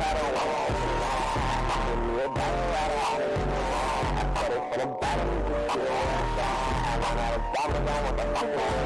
some things that I want. Give me a